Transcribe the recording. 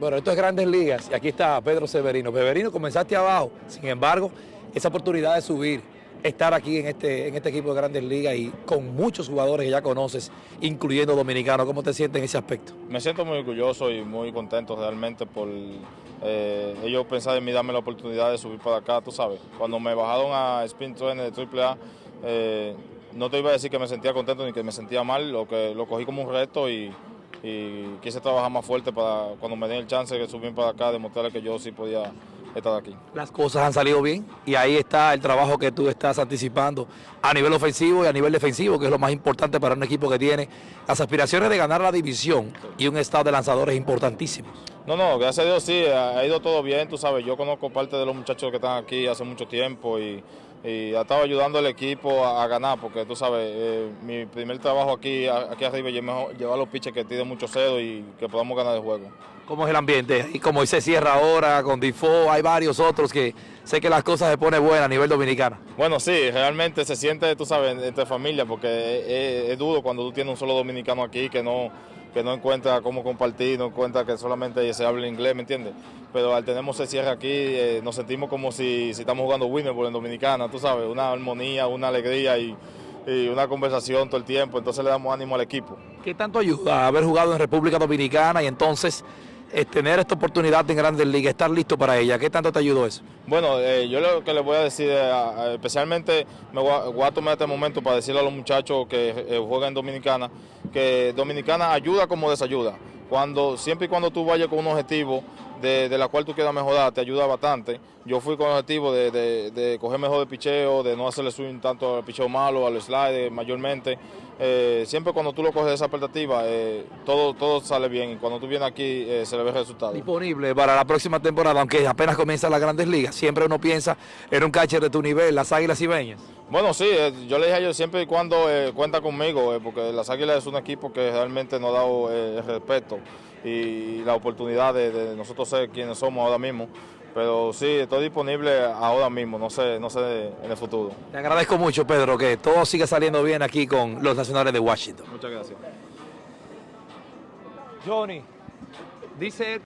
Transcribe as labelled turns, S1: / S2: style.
S1: Bueno, esto es Grandes Ligas y aquí está Pedro Severino. Severino, comenzaste abajo, sin embargo, esa oportunidad de subir, estar aquí en este, en este equipo de Grandes Ligas y con muchos jugadores que ya conoces, incluyendo dominicanos, ¿cómo te sientes en ese aspecto?
S2: Me siento muy orgulloso y muy contento realmente por eh, ellos pensar en mí, darme la oportunidad de subir para acá, tú sabes. Cuando me bajaron a Spin Trainer de AAA, eh, no te iba a decir que me sentía contento ni que me sentía mal, lo que lo cogí como un reto y y quise trabajar más fuerte para cuando me den el chance de subir para acá, demostrarle que yo sí podía estar aquí.
S1: Las cosas han salido bien y ahí está el trabajo que tú estás anticipando a nivel ofensivo y a nivel defensivo, que es lo más importante para un equipo que tiene las aspiraciones de ganar la división y un estado de lanzadores importantísimos.
S2: No, no, gracias a Dios sí, ha ido todo bien, tú sabes, yo conozco parte de los muchachos que están aquí hace mucho tiempo y y ha estado ayudando al equipo a, ganar, porque tú sabes, eh, mi primer trabajo aquí, aquí arriba es llevar los pitches que tienen mucho cedo y que podamos ganar el juego.
S1: ¿Cómo es el ambiente? Y como se cierra ahora con Difo, hay varios otros que sé que las cosas se ponen buenas a nivel dominicano.
S2: Bueno, sí, realmente se siente, tú sabes, entre familia, porque es duro cuando tú tienes un solo dominicano aquí que no que no encuentra cómo compartir, no encuentra que solamente se habla inglés, ¿me entiendes? Pero al tenemos ese cierre aquí, eh, nos sentimos como si, estamos jugando Winnipeg en Dominicana, tú sabes, una armonía, una alegría y, y, una conversación todo el tiempo, entonces le damos ánimo al equipo.
S1: ¿Qué tanto ayuda haber jugado en República Dominicana y entonces eh, tener esta oportunidad en Grandes Ligas, estar listo para ella. ¿Qué tanto te ayudó eso?
S2: Bueno, eh, yo lo que les voy a decir, eh, especialmente me voy a, tomar este momento para decirle a los muchachos que juegan en Dominicana, que Dominicana ayuda como desayuda. Cuando, siempre y cuando tú vayas con un objetivo de, la cual tú quieras mejorar, te ayuda bastante. Yo fui con el objetivo de, coger mejor de picheo, de no hacerle swing tanto al picheo malo, al slide mayormente. Eh, siempre cuando tú lo coges de esa expectativa, eh, todo, todo sale bien y cuando tú vienes aquí eh, se le ve el resultado.
S1: Disponible para la próxima temporada, aunque apenas comienza las grandes ligas, siempre uno piensa en un catcher de tu nivel, las Águilas Ibeñas.
S2: Bueno, sí, yo le dije a ellos siempre y cuando cuenta conmigo, porque las Águilas es un equipo que realmente nos ha dado el respeto y la oportunidad de, nosotros ser quienes somos ahora mismo. Pero sí, estoy disponible ahora mismo, no sé, no sé en el futuro.
S1: Te agradezco mucho, Pedro, que todo siga saliendo bien aquí con los nacionales de Washington.
S2: Muchas gracias.
S1: Johnny, dice...